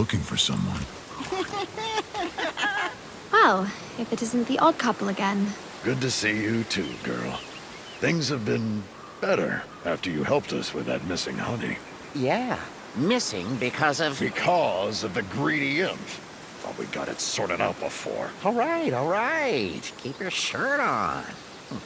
looking for someone. Well, if it isn't the odd couple again. Good to see you too, girl. Things have been better after you helped us with that missing honey. Yeah, missing because of... Because of the greedy imp. Thought we got it sorted out before. All right, all right. Keep your shirt on. Hmm.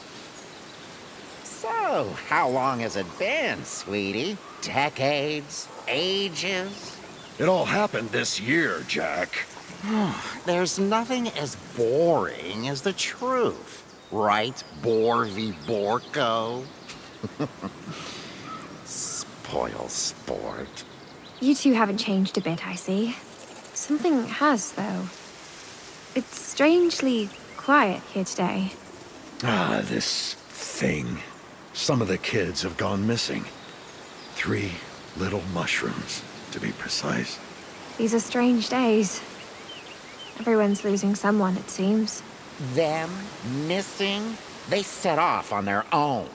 So, how long has it been, sweetie? Decades? Ages? It all happened this year, Jack. There's nothing as boring as the truth. Right, Borvi Borko? Spoil sport. You two haven't changed a bit, I see. Something has, though. It's strangely quiet here today. Ah, this thing. Some of the kids have gone missing. Three little mushrooms, to be precise. These are strange days. Everyone's losing someone, it seems. Them missing? They set off on their own.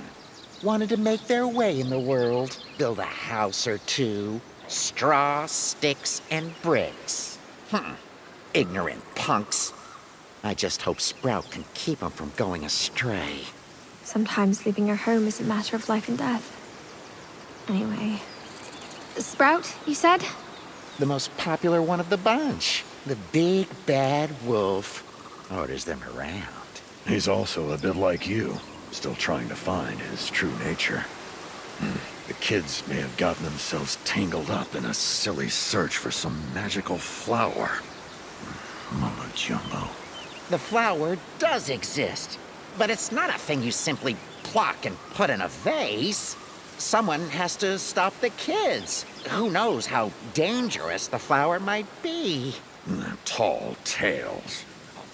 Wanted to make their way in the world, build a house or two. Straw, sticks, and bricks. Hmm. Ignorant punks. I just hope Sprout can keep them from going astray. Sometimes leaving your home is a matter of life and death. Anyway. Sprout, you said? The most popular one of the bunch. The big bad wolf orders them around. He's also a bit like you, still trying to find his true nature. Hmm. The kids may have gotten themselves tangled up in a silly search for some magical flower. Mama Jumbo. The flower does exist, but it's not a thing you simply pluck and put in a vase. Someone has to stop the kids. Who knows how dangerous the flower might be. Tall tales.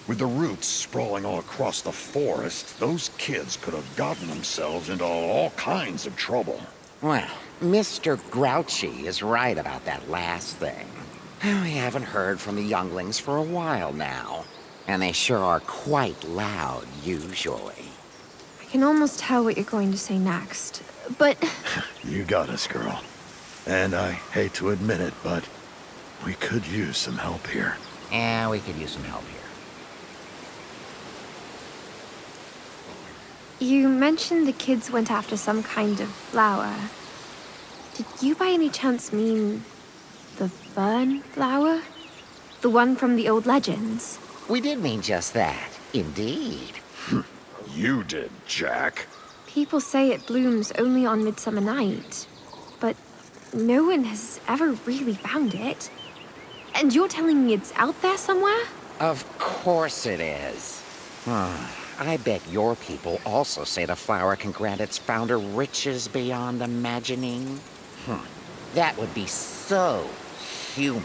With the roots sprawling all across the forest, those kids could have gotten themselves into all kinds of trouble. Well, Mr. Grouchy is right about that last thing. We haven't heard from the younglings for a while now, and they sure are quite loud usually. I can almost tell what you're going to say next, but... you got us, girl. And I hate to admit it, but we could use some help here. Yeah, we could use some help here. You mentioned the kids went after some kind of flower. Did you by any chance mean the fern flower? The one from the old legends? We did mean just that, indeed. you did, Jack. People say it blooms only on Midsummer Night, but no one has ever really found it. And you're telling me it's out there somewhere? Of course it is. I bet your people also say the flower can grant its founder riches beyond imagining. Hmm. That would be so human.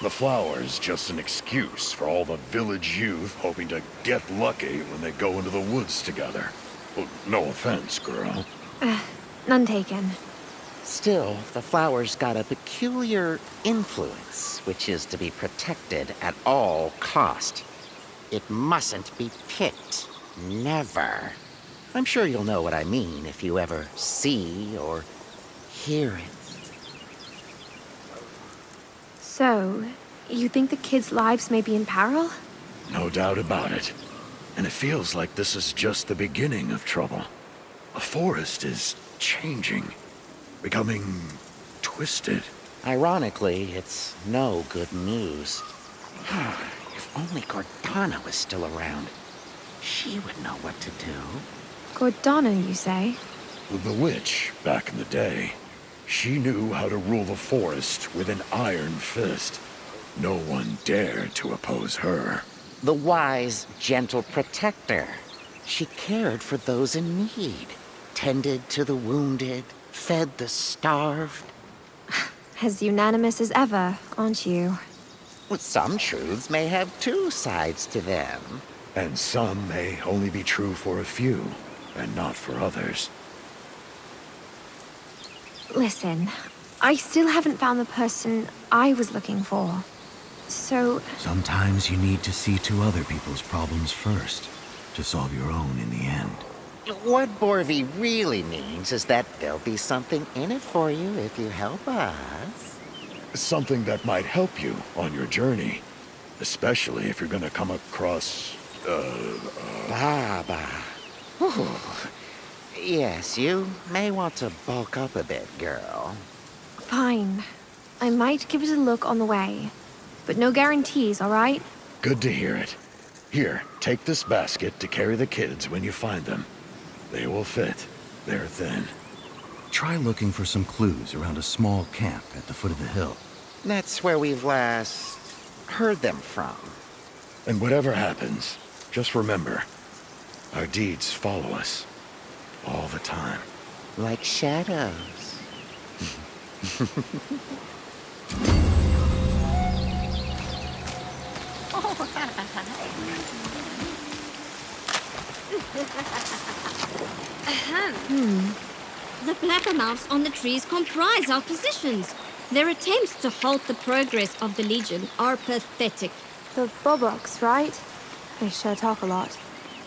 The flower is just an excuse for all the village youth hoping to get lucky when they go into the woods together. Well, no offense, girl. Uh, none taken. Still, the flower's got a peculiar influence, which is to be protected at all cost. It mustn't be picked. Never. I'm sure you'll know what I mean if you ever see or hear it. So, you think the kids' lives may be in peril? No doubt about it. And it feels like this is just the beginning of trouble. The forest is changing, becoming twisted. Ironically, it's no good news. if only Gordana was still around. She would know what to do. Gordana, you say? The witch, back in the day. She knew how to rule the forest with an iron fist. No one dared to oppose her. The wise, gentle protector. She cared for those in need, tended to the wounded, fed the starved. As unanimous as ever, aren't you? Well, some truths may have two sides to them. And some may only be true for a few, and not for others. Listen, I still haven't found the person I was looking for. So... Sometimes you need to see to other people's problems first, to solve your own in the end. What Borvi really means is that there'll be something in it for you if you help us. something that might help you on your journey. Especially if you're gonna come across, uh, Baba. Whew. Yes, you may want to bulk up a bit, girl. Fine. I might give it a look on the way. But no guarantees, alright? good to hear it. Here, take this basket to carry the kids when you find them. They will fit. They're thin. Try looking for some clues around a small camp at the foot of the hill. That's where we've last heard them from. And whatever happens, just remember, our deeds follow us. All the time. Like shadows. Uh-huh. The blabbermouths on the trees comprise our positions. Their attempts to halt the progress of the Legion are pathetic. The Boboks, right? They sure talk a lot.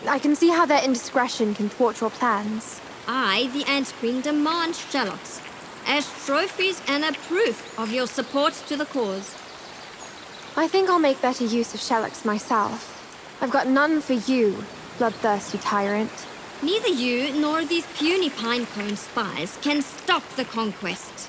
I can see how their indiscretion can thwart your plans. I, the Ant Queen, demand Sherlocks as trophies and a proof of your support to the cause. I think I'll make better use of Shelix myself. I've got none for you, bloodthirsty tyrant. Neither you nor these puny pinecone spies can stop the conquest.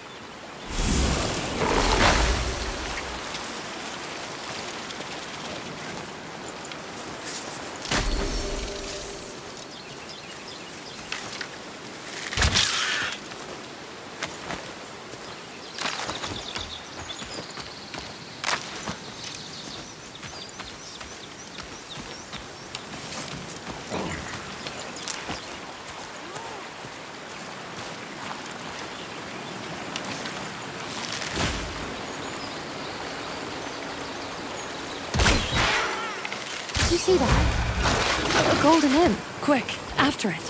See that? A golden imp. Quick, after it.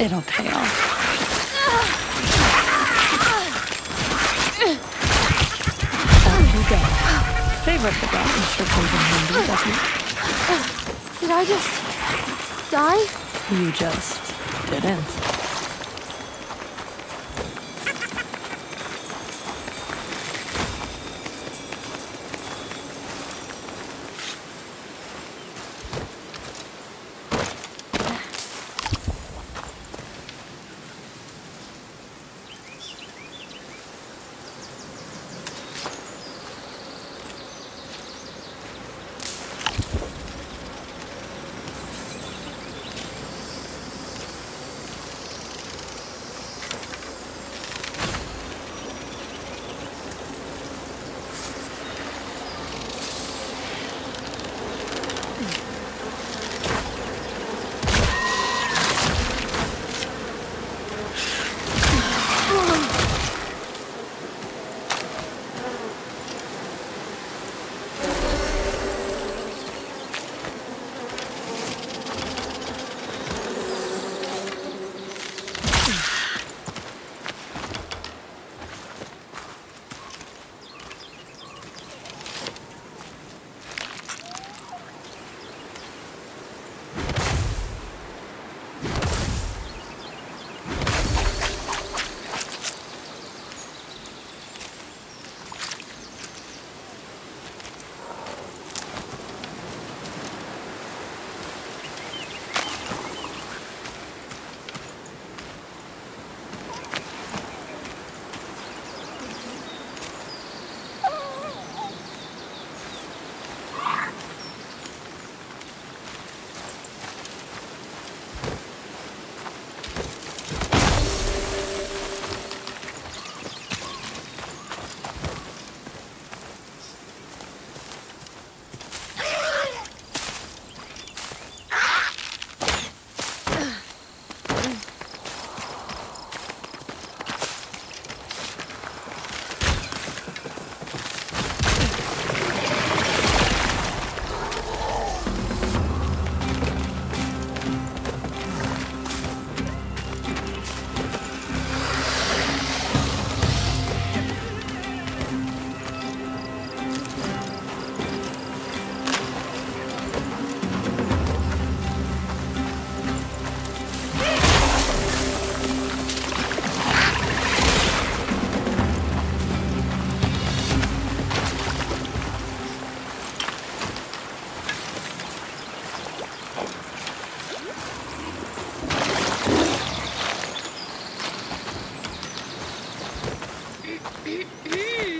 It'll pay off. Out you go. Favor of the gods sure comes in handy, doesn't it? Did I just... die? You just didn't. Ih, ih.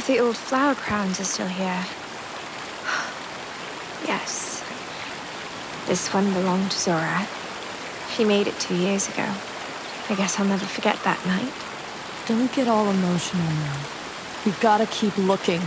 Of the old flower crowns is still here. yes. This one belonged to Zora. She made it two years ago. I guess I'll never forget that night. Don't get all emotional now. We've gotta keep looking.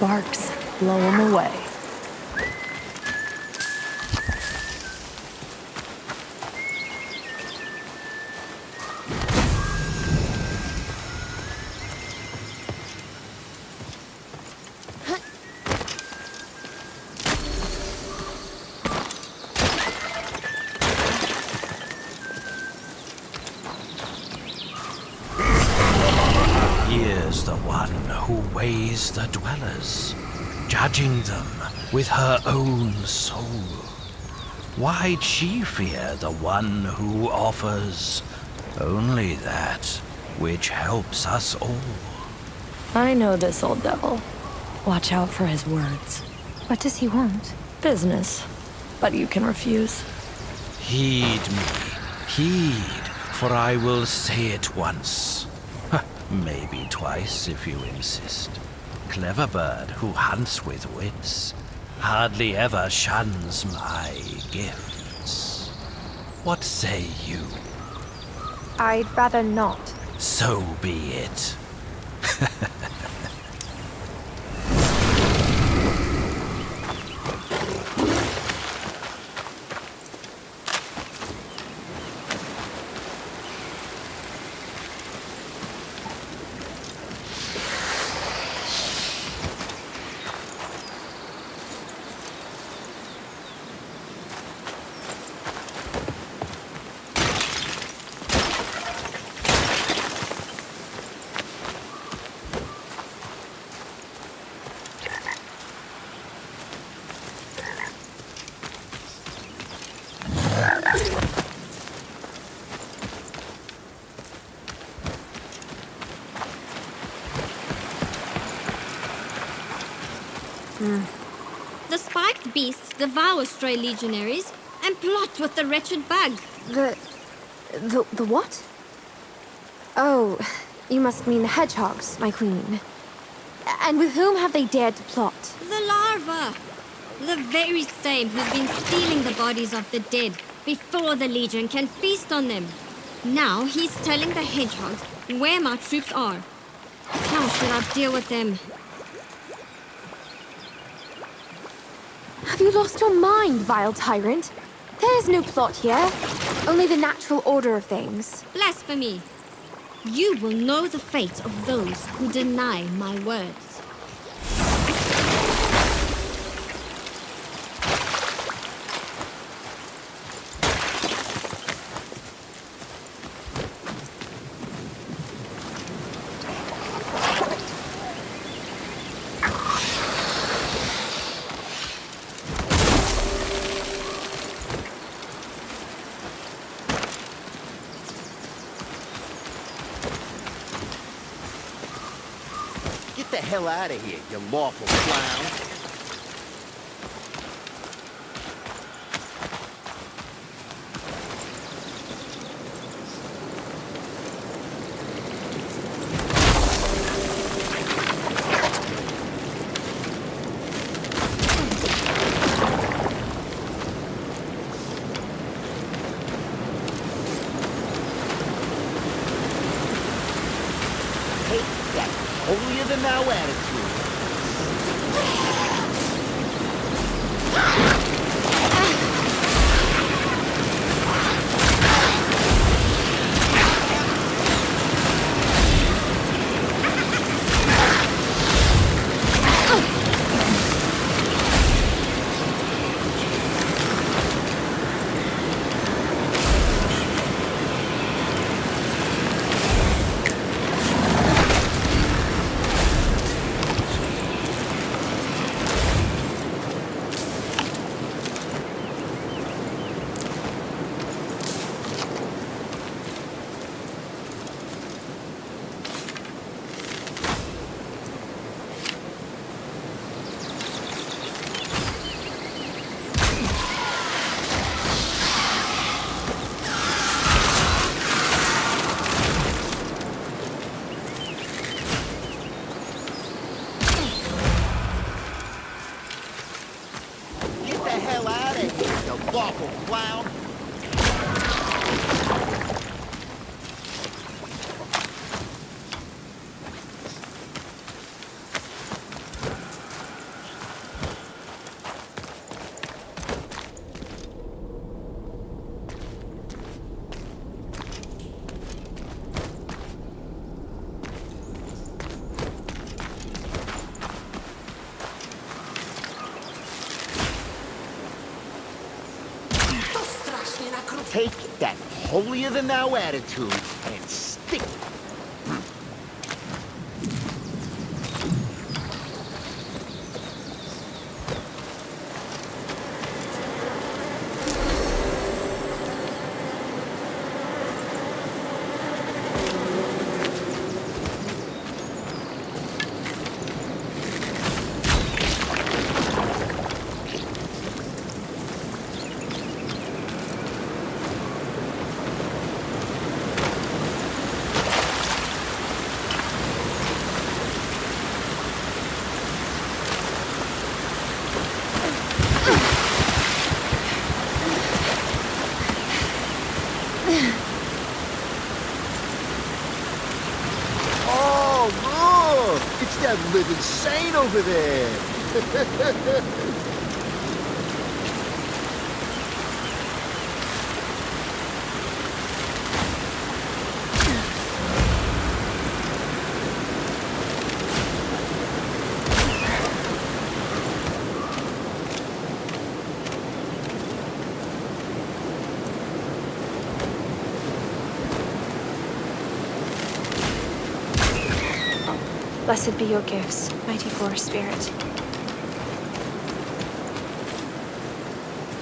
Sparks blow them away. Weighs the dwellers, judging them with her own soul. Why'd she fear the one who offers only that which helps us all? I know this old devil. Watch out for his words. What does he want? Business. But you can refuse. Heed me, heed, for I will say it once. Maybe twice if you insist. Clever bird who hunts with wits hardly ever shuns my gifts. What say you? I'd rather not. So be it. The spiked beasts devour stray legionaries and plot with the wretched bug. The. the. the what? Oh, you must mean the hedgehogs, my queen. And with whom have they dared to plot? The larva! The very same who's been stealing the bodies of the dead before the Legion can feast on them. Now he's telling the hedgehogs where my troops are. How should I deal with them? Have you lost your mind, vile tyrant? There is no plot here. Only the natural order of things. Blasphemy! You will know the fate of those who deny my words. Get the hell out of here, you lawful clown. Holier-than-thou attitude and stick Oh, look! It's that living saint over there! Blessed be your gifts, mighty forest spirit.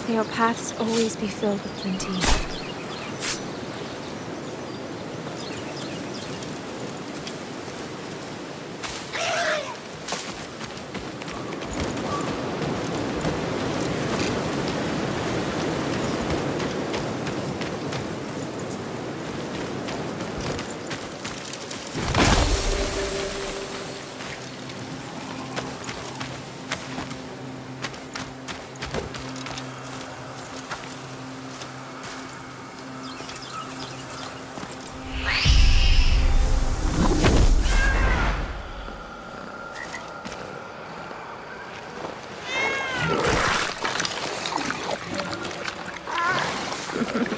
May your paths always be filled with plenty. Ha ha ha.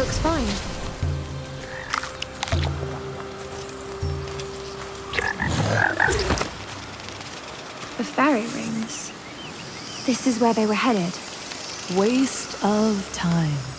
Looks fine. The fairy rings. This is where they were headed. Waste of time.